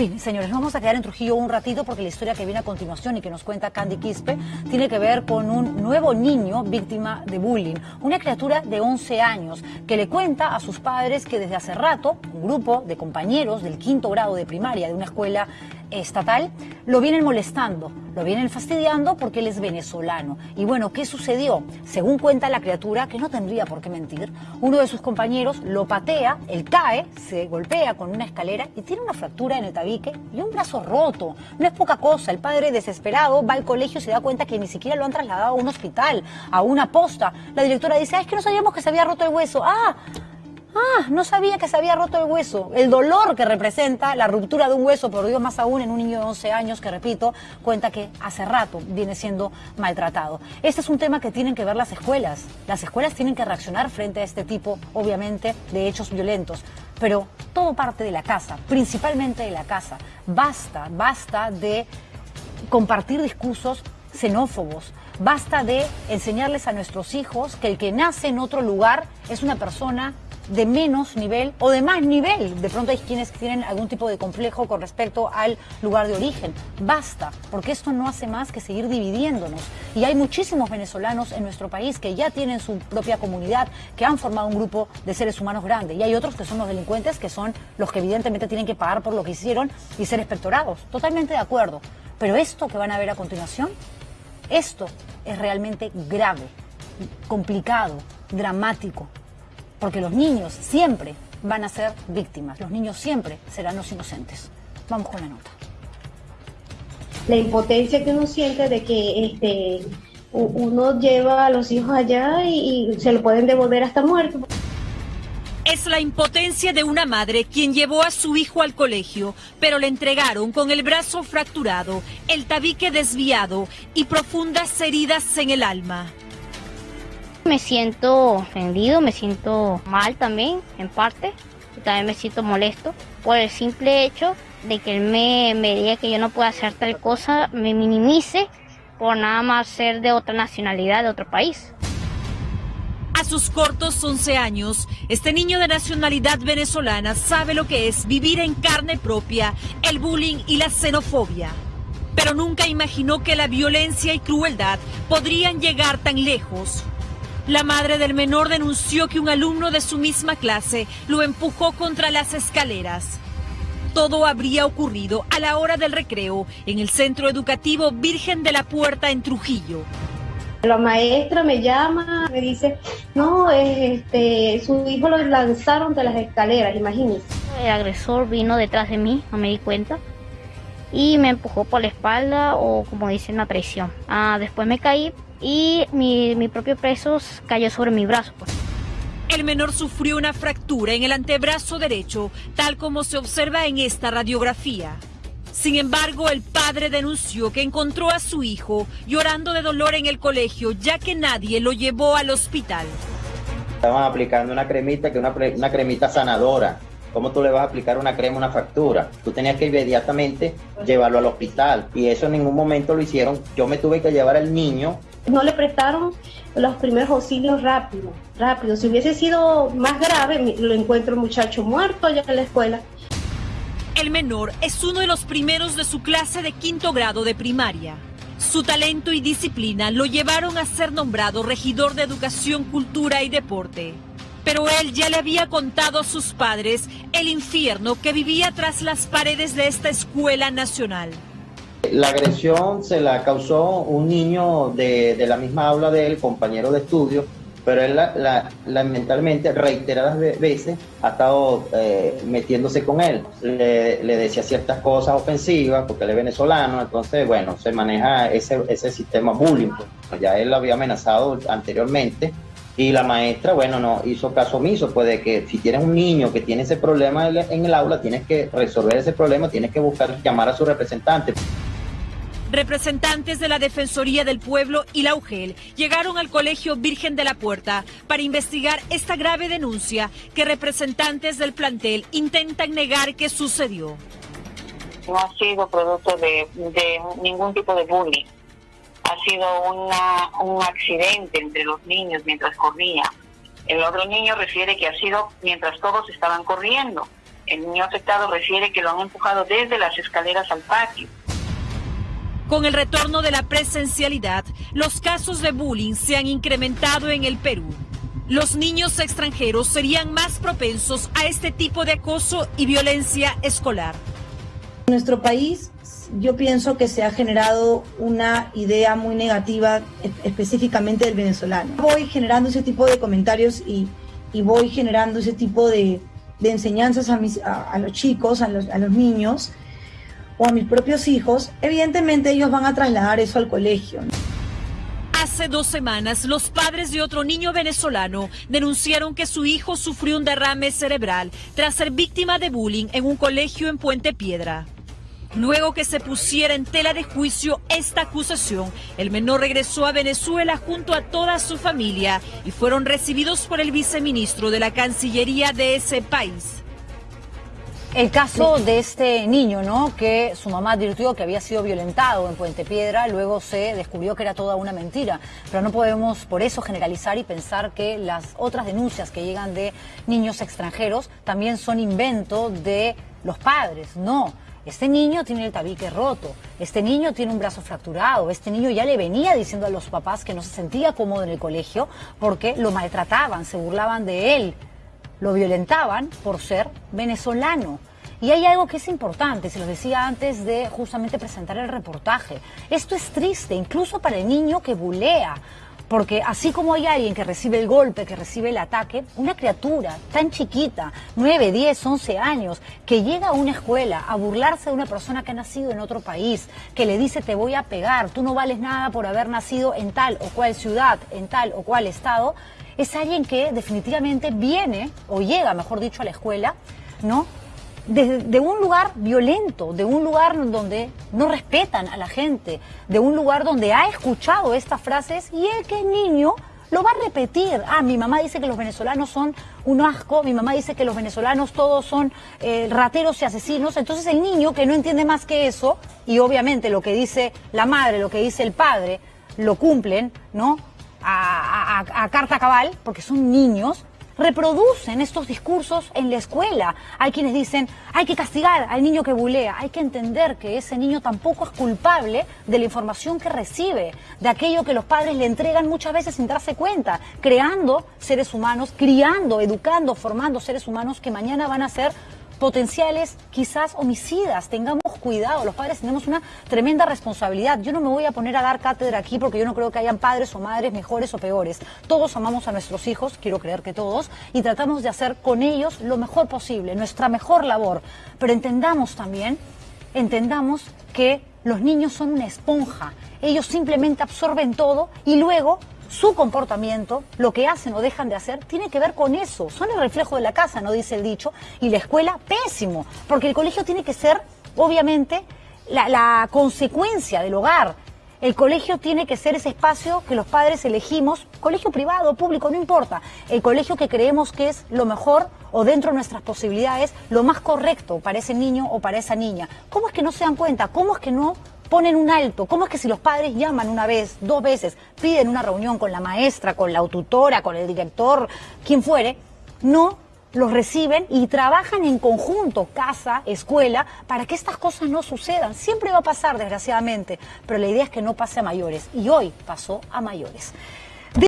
Sí, señores, vamos a quedar en Trujillo un ratito porque la historia que viene a continuación y que nos cuenta Candy Quispe tiene que ver con un nuevo niño víctima de bullying, una criatura de 11 años que le cuenta a sus padres que desde hace rato un grupo de compañeros del quinto grado de primaria de una escuela estatal lo vienen molestando, lo vienen fastidiando porque él es venezolano. Y bueno, ¿qué sucedió? Según cuenta la criatura, que no tendría por qué mentir, uno de sus compañeros lo patea, él cae, se golpea con una escalera y tiene una fractura en el tabique y un brazo roto. No es poca cosa, el padre desesperado va al colegio y se da cuenta que ni siquiera lo han trasladado a un hospital, a una posta. La directora dice, ah, es que no sabíamos que se había roto el hueso. Ah, Ah, no sabía que se había roto el hueso. El dolor que representa la ruptura de un hueso, por Dios más aún en un niño de 11 años que, repito, cuenta que hace rato viene siendo maltratado. Este es un tema que tienen que ver las escuelas. Las escuelas tienen que reaccionar frente a este tipo, obviamente, de hechos violentos. Pero todo parte de la casa, principalmente de la casa. Basta, basta de compartir discursos xenófobos. Basta de enseñarles a nuestros hijos que el que nace en otro lugar es una persona de menos nivel o de más nivel. De pronto hay quienes tienen algún tipo de complejo con respecto al lugar de origen. Basta, porque esto no hace más que seguir dividiéndonos. Y hay muchísimos venezolanos en nuestro país que ya tienen su propia comunidad, que han formado un grupo de seres humanos grande. Y hay otros que son los delincuentes, que son los que evidentemente tienen que pagar por lo que hicieron y ser espectorados. Totalmente de acuerdo. Pero esto que van a ver a continuación, esto es realmente grave, complicado, dramático porque los niños siempre van a ser víctimas, los niños siempre serán los inocentes. Vamos con la nota. La impotencia que uno siente de que este, uno lleva a los hijos allá y, se lo pueden devolver hasta muerto. Es la impotencia de una madre quien llevó a su hijo al colegio, pero le entregaron con el brazo fracturado, el tabique desviado y profundas heridas en el alma. Me siento ofendido, me siento mal también, en parte. también me siento molesto por el simple hecho de que él me, me diga que yo no puedo hacer tal cosa, me minimice por nada más ser de otra nacionalidad, de otro país. A sus cortos 11 años, este niño de nacionalidad venezolana sabe lo que es vivir en carne propia el bullying y la xenofobia. Pero nunca imaginó que la violencia y crueldad podrían llegar tan lejos. La madre del menor denunció que un alumno de su misma clase lo empujó contra las escaleras. Todo habría ocurrido a la hora del recreo en el centro educativo Virgen de la Puerta en Trujillo. La maestra me llama, me dice, no, este, su hijo lo lanzaron de las escaleras, imagínese. El agresor vino detrás de mí, no me di cuenta, y me empujó por la espalda o como dicen, la traición. Ah, después me caí, y mi, propio peso cayó sobre mi brazo. Pues. El menor sufrió una fractura en el antebrazo derecho, tal como se observa en esta radiografía. Sin embargo, el padre denunció que encontró a su hijo llorando de dolor en el colegio, ya que nadie lo llevó al hospital. Estaban aplicando una cremita, que una, una cremita sanadora. ¿Cómo tú le vas a aplicar una crema, una fractura? Tú tenías que inmediatamente llevarlo al hospital y eso en ningún momento lo hicieron. Yo me tuve que llevar al niño no le prestaron los primeros auxilios rápido, rápido. Si hubiese sido más grave, lo encuentro el muchacho muerto allá en la escuela. El menor es uno de los primeros de su clase de quinto grado de primaria. Su talento y disciplina lo llevaron a ser nombrado regidor de Educación, Cultura y Deporte. Pero él ya le había contado a sus padres el infierno que vivía tras las paredes de esta escuela nacional. La agresión se la causó un niño de, la misma aula de él, compañero de estudio, pero él lamentablemente reiteradas veces ha estado eh, metiéndose con él. Le, decía ciertas cosas ofensivas porque él es venezolano, entonces, bueno, se maneja ese, ese sistema bullying. Pues. Ya él lo había amenazado anteriormente y la maestra, bueno, no hizo caso omiso, pues de que si tienes un niño que tiene ese problema en el aula, tienes que resolver ese problema, tienes que buscar, llamar a su representante. Representantes de la Defensoría del Pueblo y la UGEL llegaron al Colegio Virgen de la Puerta para investigar esta grave denuncia que representantes del plantel intentan negar que sucedió. No ha sido producto de, ningún tipo de bullying. Ha sido un accidente entre los niños mientras corría. El otro niño refiere que ha sido mientras todos estaban corriendo. El niño afectado refiere que lo han empujado desde las escaleras al patio. Con el retorno de la presencialidad, los casos de bullying se han incrementado en el Perú. Los niños extranjeros serían más propensos a este tipo de acoso y violencia escolar. En nuestro país yo pienso que se ha generado una idea muy negativa específicamente del venezolano. Voy generando ese tipo de comentarios y, voy generando ese tipo de, enseñanzas a, los chicos, a los, a los niños o a mis propios hijos, evidentemente ellos van a trasladar eso al colegio. Hace dos semanas, los padres de otro niño venezolano denunciaron que su hijo sufrió un derrame cerebral tras ser víctima de bullying en un colegio en Puente Piedra. Luego que se pusiera en tela de juicio esta acusación, el menor regresó a Venezuela junto a toda su familia y fueron recibidos por el viceministro de la Cancillería de ese país. El caso de este niño, ¿no? Que su mamá advirtió que había sido violentado en Puente Piedra, luego se descubrió que era toda una mentira. Pero no podemos por eso generalizar y pensar que las otras denuncias que llegan de niños extranjeros también son invento de los padres. No. Este niño tiene el tabique roto, este niño tiene un brazo fracturado, este niño ya le venía diciendo a los papás que no se sentía cómodo en el colegio porque lo maltrataban, se burlaban de él, lo violentaban por ser venezolano. Y hay algo que es importante, se lo decía antes de justamente presentar el reportaje. Esto es triste, incluso para el niño que bulea. Porque así como hay alguien que recibe el golpe, que recibe el ataque, una criatura tan chiquita, 9, 10, 11 años, que llega a una escuela a burlarse de una persona que ha nacido en otro país, que le dice te voy a pegar, tú no vales nada por haber nacido en tal o cual ciudad, en tal o cual estado, es alguien que definitivamente viene o llega, mejor dicho, a la escuela, ¿no? De, un lugar violento, de un lugar donde no respetan a la gente, de un lugar donde ha escuchado estas frases y el que es niño lo va a repetir. Ah, mi mamá dice que los venezolanos son un asco, mi mamá dice que los venezolanos todos son eh, rateros y asesinos. Entonces el niño que no entiende más que eso, y obviamente lo que dice la madre, lo que dice el padre, lo cumplen, ¿no? a, carta cabal, porque son niños, reproducen estos discursos en la escuela. Hay quienes dicen, hay que castigar al niño que bulea, hay que entender que ese niño tampoco es culpable de la información que recibe, de aquello que los padres le entregan muchas veces sin darse cuenta, creando seres humanos, criando, educando, formando seres humanos que mañana van a ser potenciales quizás homicidas. Tengamos cuidado, los padres tenemos una tremenda responsabilidad. Yo no me voy a poner a dar cátedra aquí porque yo no creo que hayan padres o madres mejores o peores. Todos amamos a nuestros hijos, quiero creer que todos, y tratamos de hacer con ellos lo mejor posible, nuestra mejor labor. Pero entendamos también, entendamos que los niños son una esponja. Ellos simplemente absorben todo y luego su comportamiento, lo que hacen o dejan de hacer, tiene que ver con eso. Son el reflejo de la casa, no dice el dicho, y la escuela pésimo, porque el colegio tiene que ser, obviamente, la, consecuencia del hogar. El colegio tiene que ser ese espacio que los padres elegimos, colegio privado, público, no importa. El colegio que creemos que es lo mejor o dentro de nuestras posibilidades, lo más correcto para ese niño o para esa niña. ¿Cómo es que no se dan cuenta? ¿Cómo es que no ponen un alto. ¿Cómo es que si los padres llaman una vez, dos veces, piden una reunión con la maestra, con la tutora, con el director, quien fuere, no los reciben y trabajan en conjunto, casa, escuela, para que estas cosas no sucedan. Siempre va a pasar, desgraciadamente, pero la idea es que no pase a mayores. Y hoy pasó a mayores.